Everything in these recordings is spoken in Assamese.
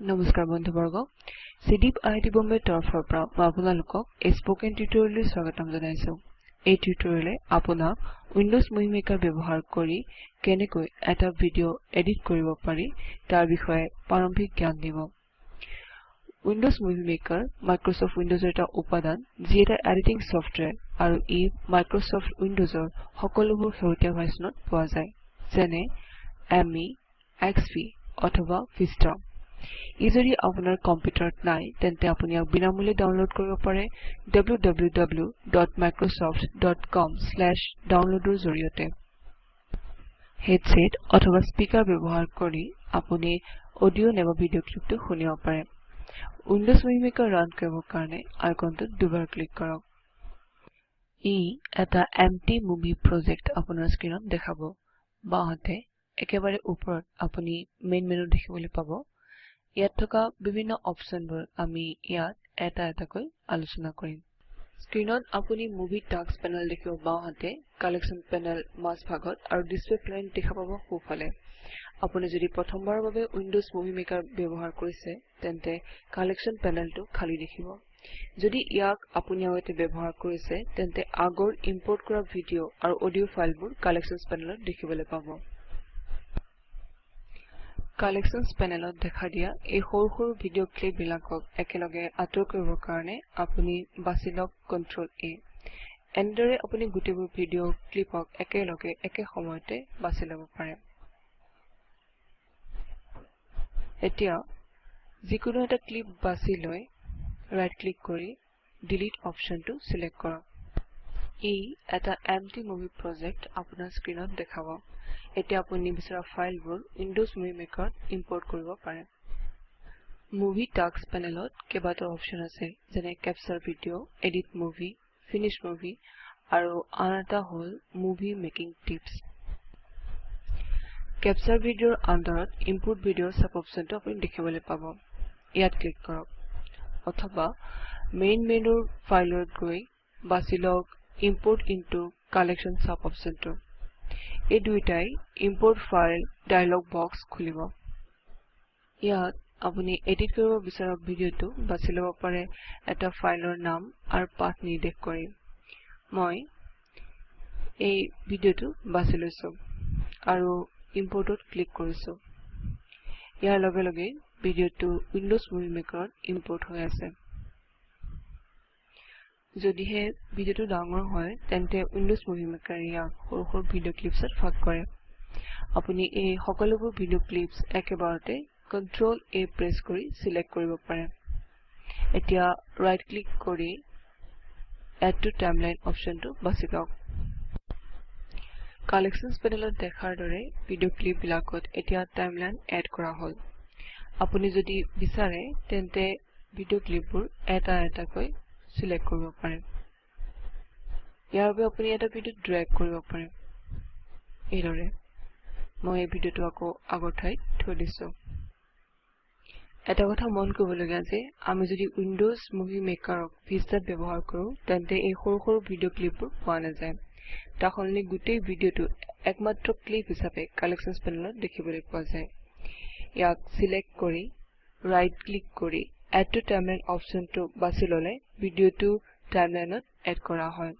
নমস্কাৰ বন্ধুবৰ্গ। চিডিপ আইআইটি বম্বেৰ তৰফৰ পৰা মই আপোনালোকক এই স্পকেন টিউটৰিয়েললৈ স্বাগতম জনাইছো। এই টিউটৰিয়েলে আপোনাক উইন্ডোজ মুভি মেকাৰ ব্যৱহাৰ কৰি কেনেকৈ এটা ভিডিঅ এডিট কৰিব পাৰি তাৰ বিষয়ে প্ৰাৰম্ভিক জ্ঞান দিব। উইন্ডোজ মুভি মেকাৰ মাইক্ৰছফ্ট উইন্ডোজৰ এটা উপাদান যি এটা এডিটিং সফটওয়্যাৰ আৰু ই মাইক্ৰছফ্ট উইন্ডোজৰ সকলোবোৰ শেহতীয়া ভাৰ্চনত পোৱা যায়। যেনে এমই এক্সপি অথবা ভিষ্টা ই যদি আপোনাৰ কম্পিউটাৰত নাই তেন্তে আপুনি ইয়াক বিনামূল্যে ডাউনলোড কৰিব পাৰে www.microsoft.com/download ৰ জৰিয়তে। হেডসেট অথবা স্পিকাৰ ব্যৱহাৰ কৰি আপুনি অডিঅ নাইবা ভিডিঅ ক্লিপটো শুনিব পাৰে। উইন্ডোজ মুভি ৰান কৰিবৰ কাৰণে আইকনটোত দুবাৰ ক্লিক কৰক। ই এটা এম্পটি মুভি প্ৰজেক্ট আপোনাৰ স্ক্ৰীনত দেখাব। বাওঁহাতে একেবাৰে ওপৰত আপুনি মেইন মেনু দেখিবলৈ পাব। ইয়াত থকা বিভিন্ন অপশনবোৰ আমি ইয়াত এটা এটাকৈ আলোচনা কৰিম। স্ক্ৰীনত আপুনি মুভি টাস্ক পেনেল দেখিব বাওঁহাতে কালেকশ্যন পেনেল মাজ ভাগত আৰু ডিসপ্লে প্লেন দেখা পাব সোঁফালে। আপুনি যদি প্ৰথমবাৰৰ বাবে উইন্ডোজ মুভি মেকাৰ ব্যৱহাৰ কৰিছে তেন্তে কালেকশ্যন পেনেলটো খালী দেখিব। যদি ইয়াক আপুনি আগতে ব্যৱহাৰ কৰিছে তেন্তে আগৰ ইম্পোৰ্ট কৰা ভিডিঅ আৰু অডিঅ ফাইলবোৰ কালেকশ্যনছ পেনেলত দেখিবলৈ পাব। কালেকশ্যনছ পেনেলত দেখা দিয়া এই সৰু সৰু ভিডিঅ ক্লিপ বিলাকক একেলগে আঁতৰ কৰিবৰ কাৰণে আপুনি বাছি লওক কন্ট্ৰল A এনেদৰে আপুনি গোটেইবোৰ ভিডিঅ ক্লিপক একেলগে একে সময়তে বাছি ল'ব পাৰে। এতিয়া যিকোনো এটা ক্লিপ বাছি লৈ ৰাইট ক্লিক কৰি ডিলিট অপশ্যনটো সিলেক্ট কৰক। ই এটা এম্পটি মুভি প্ৰজেক্ট আপোনাৰ স্ক্ৰীনত দেখাব। এতিয়া আপুনি বিচৰা ফাইলবোৰ উইন্ডোজ মুভি মেকাৰত ইম্পোৰ্ট কৰিব পাৰে। মুভি টাস্ক পেনেলত কেইবাটাও অপশ্যন আছে যেনে capture video edit movie finish movie আৰু আন এটা হ'ল মুভি মেকিং টিপছ। কেপচাৰ ভিডিঅৰ আণ্ডাৰত ইম্পোৰ্ট ভিডিঅ সাব অপশ্যনটো আপুনি দেখিবলৈ পাব। ইয়াত ক্লিক কৰক। অথবা মেইন মেনুৰ ফাইলত গৈ বাছি লওক ইম্পোৰ্ট ইনটু কালেকশ্যন সাব অপশ্যনটো এই দুইটাই ইম্পোৰ্ট ফাইল ডায়লগ বক্স খুলিব। ইয়াত আপুনি এডিট কৰিব বিচৰা ভিডিঅটো বাছি ল'ব পাৰে এটা ফাইলৰ নাম আৰু পাথ নিৰ্দেশ কৰি। মই এই ভিডিঅটো বাছি লৈছো আৰু ইম্পোৰ্টত ক্লিক কৰিছো। ইয়াৰ লগে লগে ভিডিঅটো উইন্ডোজ মুভি মেকাৰত ইম্পোৰ্ট হৈ আছে। যদিহে ভিডিঅটো ডাঙৰ হয় তেন্তে উইন্ডোজ মুভি মেকাৰ ইয়াক সৰু সৰু ভিডিঅ ক্লিপছত ভাগ কৰে। আপুনি এই সকলোবোৰ ভিডিঅ ক্লিপছ একেবাৰতে কন্ট্ৰল A প্ৰেছ কৰি সিলেক্ট কৰিব পাৰে। এতিয়া ৰাইট ক্লিক কৰি এড টু টাইমলাইন অপশ্যনটো বাছি লওক। কালেকশ্যনছ পেনেলত দেখাৰ দৰে ভিডিঅ ক্লিপ বিলাকত এতিয়া টাইমলাইন এড কৰা হ'ল। আপুনি যদি বিচাৰে তেন্তে ভিডিঅ ক্লিপবোৰ এটা এটাকৈ কৰিব পাৰে ইয়াৰ বাবে আপুনি এটা ভিডিঅ ড্ৰেগ কৰিব পাৰে এইদৰে মই এই ভিডিঅটো আকৌ আগৰ ঠাইত থৈ দিছো। এটা কথা মন কৰিবলগীয়া যে আমি যদি উইন্ডোজ মুভি মেকাৰক ভিষ্টাত ব্যৱহাৰ কৰো তেন্তে এই সৰু সৰু ভিডিঅ ক্লিপবোৰ পোৱা নাযায়। তাৰ সলনি গোটেই ভিডিঅটো একমাত্ৰ ক্লিপ হিচাপে কালেকশ্যনছ পেনেলত দেখিবলৈ পোৱা যায়। ইয়াক সিলেক্ট কৰি ৰাইট ক্লিক কৰি এড টু টাইমলাইন অপশ্যনটো বাছি ল'লে ভিডিঅটো টাইমলাইনত এড কৰা হয়।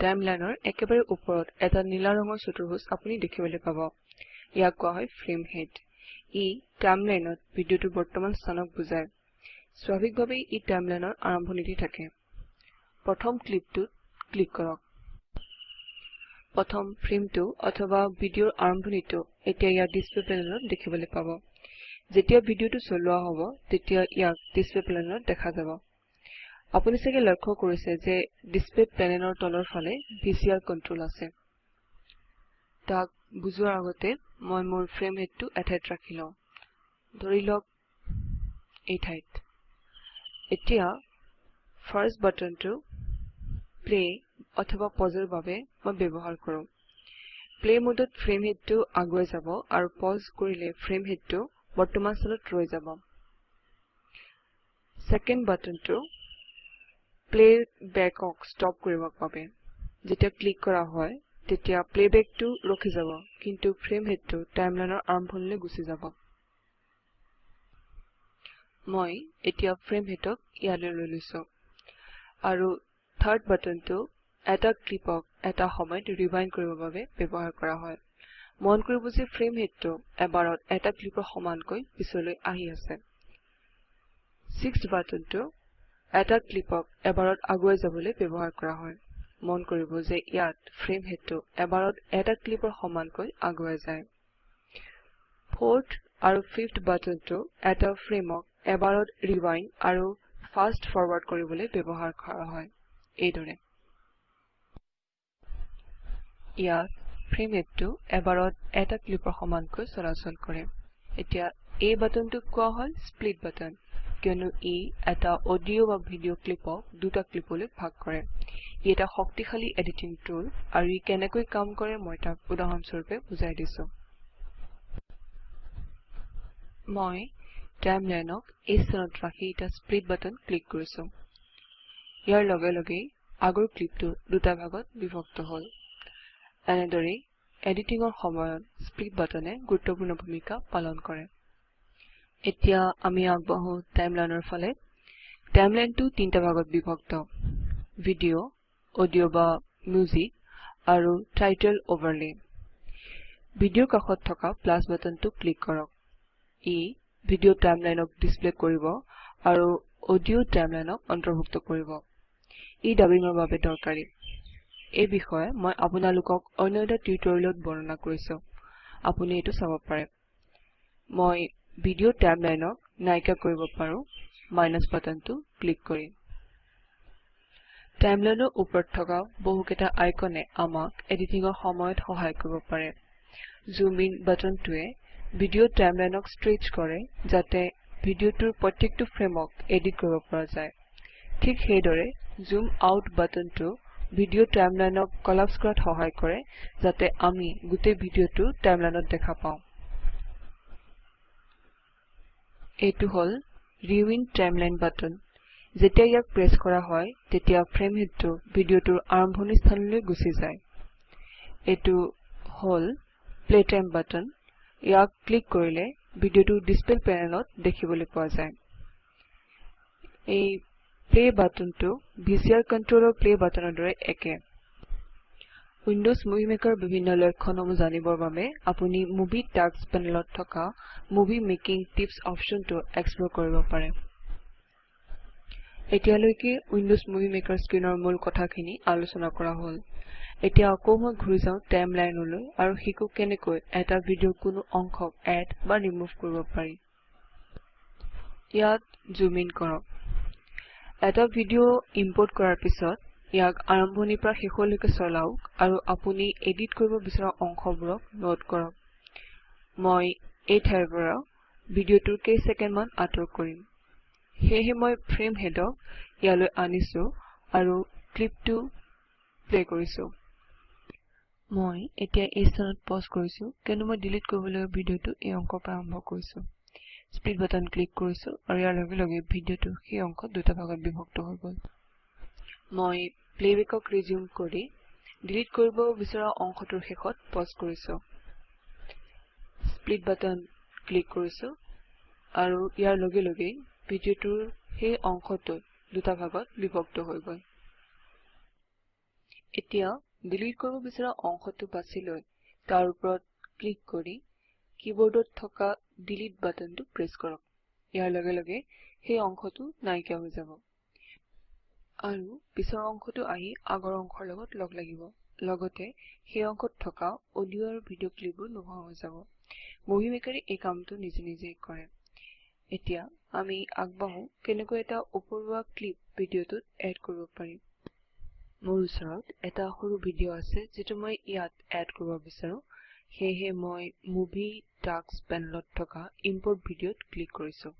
টাইমলাইনৰ একেবাৰে ওপৰত এটা নীলা ৰঙৰ চতুৰ্ভুজ আপুনি দেখিবলৈ পাব। ইয়াক কোৱা হয় ফ্ৰেম হেড ই টাইমলাইনত ভিডিঅটোৰ বৰ্তমান স্থানক বুজায়। স্বাভাৱিকভাৱেই ই টাইমলাইনৰ আৰম্ভণিতে থাকে। প্ৰথম ক্লিপটোত ক্লিক কৰক। প্ৰথম ফ্ৰেমটো অথবা ভিডিঅৰ আৰম্ভণিটো এতিয়া ইয়াৰ ডিসপ্লে পেনেলত দেখিবলৈ পাব। যেতিয়া ভিডিঅটো চলোৱা হ'ব তেতিয়া ইয়াক ডিসপ্লে পেনেলত দেখা যাব। আপুনি চাগে লক্ষ্য কৰিছে যে ডিসপ্লে পেনেলৰ তলৰ ফালে ভিচিআৰ কন্ট্ৰল আছে। তাক বুজোৱাৰ আগতে মই মোৰ ফ্ৰেম হেডটো এঠাইত ৰাখি লওঁ। ধৰি লওক এই ঠাইত এতিয়া ফাৰ্ষ্ট বাটনটো প্লে অথবা পজৰ বাবে মই ব্যৱহাৰ কৰো। প্লে মোডত ফ্ৰেম হেডটো আগুৱাই যাব আৰু পজ কৰিলে ফ্ৰেম হেডটো বৰ্তমান স্থানত ৰৈ যাব। ছেকেণ্ড বাটনটো প্লে ষ্টপ কৰিবৰ বাবে। যেতিয়া ক্লিক কৰা হয় তেতিয়া প্লেবেকটো ৰখি যাব কিন্তু ফ্ৰেম হেডটো টাইমলাইনৰ আৰম্ভণিলৈ গুচি যাব। মই এতিয়া ফ্ৰেম হেডক ইয়ালৈ লৈ লৈছো। আৰু থাৰ্ড বাটনটো এটা ক্লিপক এটা সময়ত ৰিৱাইণ্ড কৰিবৰ বাবে ব্যৱহাৰ কৰা হয়। মন কৰিব যে ফ্ৰেম হেডটো এবাৰত এটা ক্লিপৰ সমানকৈ পিছলৈ আহি আছে। ছিক্সথ বাটনটো এটা ক্লিপক এবাৰত আগুৱাই যাবলৈ ব্যৱহাৰ কৰা হয়। মন কৰিব যে ইয়াত ফ্ৰেম হেডটো এবাৰত এটা ক্লিপৰ সমানকৈ আগুৱাই যায়। ফৰ্থ আৰু ফিফ্থ বাটনটো এটা ফ্ৰেমক এবাৰত ৰিৱাইণ্ড আৰু ফাষ্ট ফৰৱাৰ্ড কৰিবলৈ ব্যৱহাৰ কৰা হয়। এইদৰে। ইয়াত ফ্ৰেম হেডটো এবাৰত এটা ক্লিপৰ সমানকৈ চলাচল কৰে এতিয়া এই বাটনটোক কোৱা হয় স্প্লিট বাটন কিয়নো ই এটা অডিঅ' বা ভিডিঅ' ক্লিপক দুটা ক্লিপলৈ ভাগ কৰে। ই এটা শক্তিশালী এডিটিং টুল আৰু ই কেনেকৈ কাম কৰে মই তাক উদাহৰণস্বৰূপে বুজাই দিছো। মই টাইমলাইনক এই স্থানত ৰাখি এটা স্প্লিট বাটন ক্লিক কৰিছো। ইয়াৰ লগে লগে আগৰ ক্লিপটো দুটা ভাগত বিভক্ত হ'ল। এনেদৰে এডিটিঙৰ সময়ত স্প্লিট বাটনে গুৰুত্বপূৰ্ণ ভূমিকা পালন কৰে। এতিয়া আমি আগবাঢ়ো টাইমলাইনৰ ফালে। টাইমলাইনটো তিনিটা ভাগত বিভক্ত। ভিডিঅ' অডিঅ' বা মিউজিক আৰু টাইটেল অভাৰলে ভিডিঅ'ৰ কাষত থকা প্লাছ বাটনটো ক্লিক কৰক। ই ভিডিঅ' টাইমলাইনক ডিসপ্লে কৰিব আৰু অডিঅ' টাইমলাইনক অন্তৰ্ভুক্ত কৰিব। ই ডাবিঙৰ বাবে দৰকাৰী। এই বিষয়ে মই আপোনালোকক অন্য এটা টিউটৰিয়েলত বৰ্ণনা কৰিছো। আপুনি এইটো চাব পাৰে। মই ভিডিঅ' টাইমলাইনক নাইকিয়া কৰিব পাৰো। মাইনাছ বাটনটো ক্লিক কৰি। টাইমলাইনৰ ওপৰত থকা বহুকেইটা আইকনে আমাক এডিটিঙৰ সময়ত সহায় কৰিব পাৰে। জুম ইন বাটনটোৱে ভিডিঅ' টাইমলাইনক ষ্ট্ৰেচ কৰে যাতে ভিডিঅ'টোৰ প্ৰত্যেকটো ফ্ৰেমক এডিট কৰিব পৰা যায়। ঠিক সেইদৰে জুম আউট বাটনটো ভিডিঅ' টাইমলাইনক কলাপস কৰাত সহায় কৰে যাতে আমি গোটেই ভিডিঅ'টো টাইমলাইনত দেখা পাওঁ। এইটো হল ৰিউইন টাইমলাইন বাটন। যেতিয়া ইয়াক প্ৰেছ কৰা হয় তেতিয়া ফ্ৰেম হেডটো ভিডিঅ'টোৰ আৰম্ভণি স্থানলৈ গুচি যায়। এইটো হল প্লে টাইম বাটন। ইয়াক ক্লিক কৰিলে ভিডিঅ'টো ডিসপ্লে পেনেলত দেখিবলৈ পোৱা যায়। এই প্লে বাটনটো ভিচিআৰ কন্ট্ৰলৰ প্লে বাটনৰ দৰে একে। উইন্ডোজ মুভি মেকাৰ বিভিন্ন লক্ষণসমূহ জানিবৰ বাবে আপুনি মুভি টাস্ক পেনেলত থকা মুভি মেকিং টিপছ অপশ্যনটো এক্সপ্লৰ কৰিব পাৰে। এতিয়ালৈকে উইন্ডোজ মুভি মেকাৰ স্ক্ৰীনৰ মূল কথাখিনি আলোচনা কৰা হ'ল। এতিয়া আকৌ মই ঘূৰি যাওঁ টাইমলাইনলৈ আৰু শিকো কেনেকৈ এটা ভিডিঅ' কোনো অংশক এড বা ৰিমুভ কৰিব পাৰি। ইয়াত জুম ইন কৰক। এটা ভিডিঅ' ইম্পৰ্ট কৰাৰ পিছত ইয়াক আৰম্ভণিৰ পৰা শেষলৈকে চলাওক আৰু আপুনি এডিট কৰিব বিচৰা অংশবোৰক নোট কৰক। মই এই ঠাইৰ পৰা ভিডিঅ'টোৰ কেইছেকেণ্ডমান আঁতৰ কৰিম। সেয়েহে মই ফ্ৰেম হেডক ইয়ালৈ আনিছো আৰু ক্লিপটো প্লে কৰিছো। মই এতিয়া এই স্থানত পজ কৰিছো কিয়নো মই ডিলিট কৰিবলৈ ভিডিঅ'টো এই অংকৰ পৰা আৰম্ভ কৰিছো। স্প্লিট বাটন ক্লিক কৰিছো আৰু ইয়াৰ লগে লগে ভিডিঅ'টো সেই অংশত দুটা ভাগত বিভক্ত হৈ গ'ল। মই প্লেবেকক ৰিজিউম কৰি ডিলিট কৰিব বিচৰা অংশটোৰ শেষত পজ কৰিছো। স্প্লিট বাটন ক্লিক কৰিছো আৰু ইয়াৰ লগে লগে ভিডিঅ'টোৰ সেই অংশটো দুটা ভাগত বিভক্ত হৈ গ'ল। এতিয়া ডিলিট কৰিব বিচৰা অংশটো বাছি লৈ তাৰ ওপৰত ক্লিক কৰি কিবৰ্ডত থকা ডিলিট বাটনটো প্ৰেছ কৰক। ইয়াৰ লগে লগে সেই অংশটো নাইকিয়া হৈ যাব। আৰু পিছৰ অংশটো আহি আগৰ অংশৰ লগত লগ লাগিব। লগতে সেই অংশত থকা অডিঅ' আৰু ভিডিঅ' ক্লিপবোৰ নোহোৱা হৈ যাব। মুভি মেকাৰে এই কামটো নিজে নিজে কৰে। এতিয়া আমি আগবাঢ়ো কেনেকৈ এটা উপৰুৱা ক্লিপ ভিডিঅ'টোত এড কৰিব পাৰিম। মোৰ ওচৰত এটা সৰু ভিডিঅ' আছে যিটো মই ইয়াত এড কৰিব বিচাৰো। সেয়েহে মই মুভি টাস্ক পেনেলত থকা ইম্পৰ্ট ভিডিঅ'ত ক্লিক কৰিছো।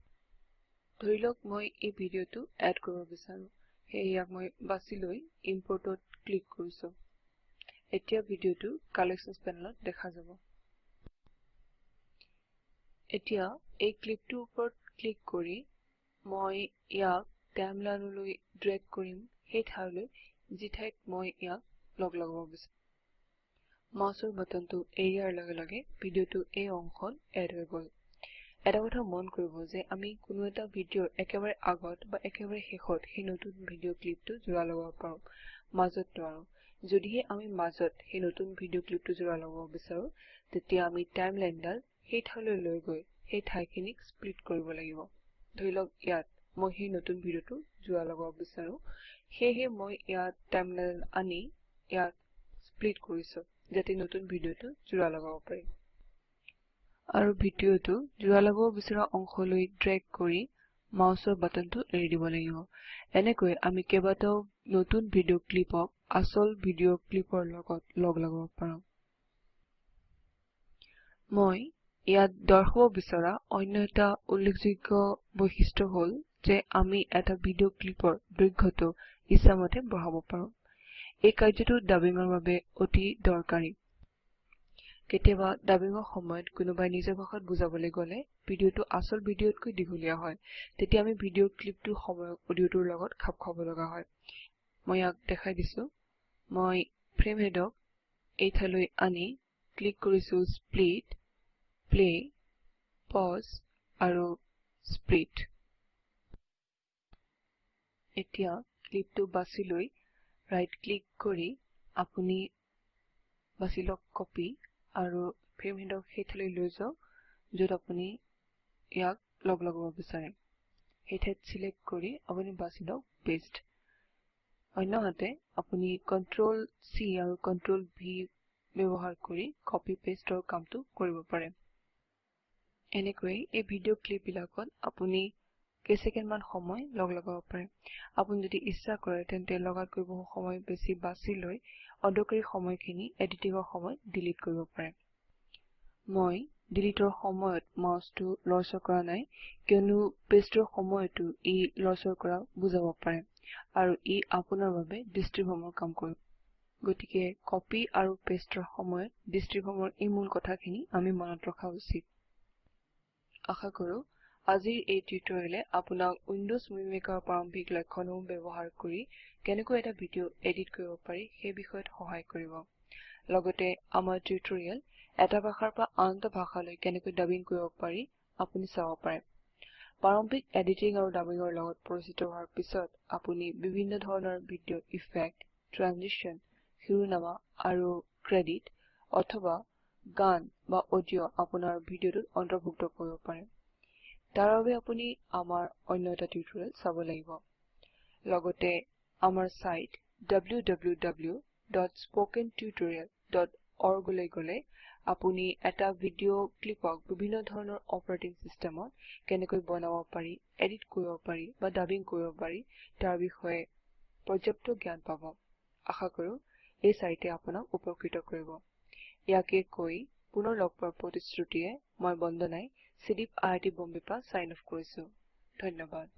ধৰি লওক মই এই ভিডিঅ'টো এড কৰিব বিচাৰো। ইয়াক মই বাছি লৈ ইম্পৰ্টত ক্লিক কৰিছো। এতিয়া ভিডিঅ'টো কালেকশ্যনছ পেনেলত দেখা যাব। এতিয়া এই ক্লিপটোৰ ওপৰত ক্লিক কৰি মই ইয়াক টাইমলাইনলৈ ড্ৰেগ কৰিম। ঠাইলৈ যি ঠাইত মই ইয়াক লগ লগাব বিচাৰো। মাউচৰ বাটনটো এৰিয়াৰ লগে লগে ভিডিঅ'টো এই অংশত এড হৈ গ'ল। এটা কথা মন কৰিব যে আমি কোনো এটা ভিডিঅ'ৰ একেবাৰে আগত বা একেবাৰে শেষত সেই নতুন ভিডিঅ' ক্লিপটো জোৰা লগাব পাৰোঁ মাজত নোৱাৰোঁ। যদিহে আমি মাজত সেই নতুন ভিডিঅ' ক্লিপটো জোৰা লগাব বিচাৰোঁ তেতিয়া আমি টাইমলাইনডাল সেই ঠাইলৈ লৈ গৈ সেই ঠাইখিনিক স্প্লিট কৰিব লাগিব। ধৰি লওক ইয়াত মই সেই নতুন ভিডিঅ'টো জোৰা লগাব বিচাৰোঁ সেয়েহে মই ইয়াত টাইমলাইন আনি ইয়াত স্প্লিট কৰিছোঁ। যাতে নতুন ভিডিঅ'টো জোৰা লগাব পাৰি। আৰু ভিডিঅ'টো জোৰা লগাব বিচৰা অংশলৈ ড্ৰেগ কৰি মাউচৰ বাটনটো এৰি দিব লাগিব। এনেকৈ আমি কেইবাটাও নতুন ভিডিঅ' ক্লিপক আচল ভিডিঅ' ক্লিপৰ লগত লগ লগাব পাৰোঁ। মই ইয়াত দৰ্শাব বিচৰা অন্য এটা উল্লেখযোগ্য বৈশিষ্ট্য হ'ল যে আমি এটা ভিডিঅ' ক্লিপৰ দৈৰ্ঘ্যটো ইচ্ছামতে বঢ়াব পাৰোঁ। এই কাৰ্যটো ডাবিঙৰ বাবে অতি দৰকাৰী। কেতিয়াবা ডাবিঙৰ সময়ত কোনোবাই নিজৰ ভাষাত বুজাবলৈ গ'লে ভিডিঅ'টো আচল ভিডিঅ'তকৈ দীঘলীয়া হয়। তেতিয়া আমি ভিডিঅ' ক্লিপটোৰ সময়ক অডিঅ'টোৰ লগত খাপ খুৱাব লগা হয়। মই ইয়াক দেখাই দিছো। মই ফ্ৰেম হেডক এই ঠাইলৈ আনি ক্লিক কৰিছো স্প্লিট প্লে পজ আৰু স্প্লিট এতিয়া ক্লিপটো বাছি লৈ ৰাইট ক্লিক কৰি আপুনি বাছি লওক কপি আৰু ফ্ৰেম হেডক সেই ঠাইলৈ লৈ যাওক য'ত আপুনি ইয়াক লগ লগাব বিচাৰে। সেই ঠাইত চিলেক্ট কৰি আপুনি বাছি লওক পেষ্ট অন্যহাতে আপুনি কন্ট্ৰল চি আৰু কন্ট্ৰল ভি ব্যৱহাৰ কৰি কপি পেষ্টৰ কামটো কৰিব পাৰে। এনেকৈ এই ভিডিঅ' ক্লিপবিলাকত আপুনি কেইছেকেণ্ডমান সময় লগ লগাব পাৰে। আপুনি যদি ইচ্ছা কৰে তেন্তে লগাতকৈ বহু সময় বেছি বাছি লৈ অদৰকাৰী সময়খিনি এডিটিঙৰ সময়ত ডিলিট কৰিব পাৰে। মই ডিলিটৰ সময়ত মাউচটো লৰচৰ কৰা নাই কিয়নো পেষ্টৰ সময়তো ই লৰচৰ কৰা বুজাব পাৰে আৰু ই আপোনাৰ বাবে ডিষ্ট্ৰিবিউমৰ কাম কৰিব। গতিকে কপি আৰু পেষ্টৰ সময়ত ডিষ্ট্ৰিবিউমৰ এই মূল কথাখিনি আমি মনত ৰখা উচিত। আশা কৰো আজিৰ এই টিউটৰিয়েলে আপোনাক উইন্ডোজ মুভি প্ৰাৰম্ভিক লক্ষণসমূহ ব্যৱহাৰ কৰি কেনেকৈ এটা ভিডিঅ' এডিট কৰিব পাৰি সেই বিষয়ত সহায় কৰিব। লগতে আমাৰ টিউটৰিয়েল এটা ভাষাৰ পৰা আন এটা ভাষালৈ কেনেকৈ ডাবিং কৰিব পাৰি আপুনি চাব পাৰে। প্ৰাৰম্ভিক এডিটিং আৰু ডাবিঙৰ লগত পৰিচিত হোৱাৰ পিছত আপুনি বিভিন্ন ধৰণৰ ভিডিঅ' ইফেক্ট ট্ৰানজিশ্যন শিৰোনামা আৰু ক্ৰেডিট অথবা গান বা অডিঅ' আপোনাৰ ভিডিঅ'টোত অন্তৰ্ভুক্ত কৰিব পাৰে। তাৰ বাবে আপুনি আমাৰ অন্য এটা টিউটৰিয়েল চাব লাগিব। লগতে আমাৰ সাইট www.spokentutorial.org লৈ গলে আপুনি এটা ভিডিঅ' ক্লিপক বিভিন্ন ধৰণৰ অপাৰেটিং সিস্টেমত কেনেকৈ বনাব পাৰি এডিট কৰিব পাৰি বা ডাবিং কৰিব পাৰি তাৰ বিষয়ে পৰ্যাপ্ত জ্ঞান পাব। আশা কৰো এই সাইটে আপোনাক উপকৃত কৰিব। ইয়াকে কৈ পুনৰ লগ পোৱাৰ প্ৰতিশ্ৰুতিয়ে মই বন্দনাই চিডিপ আইআইটি বম্বে পৰা সাইন অফ কৰিছো ধন্যবাদ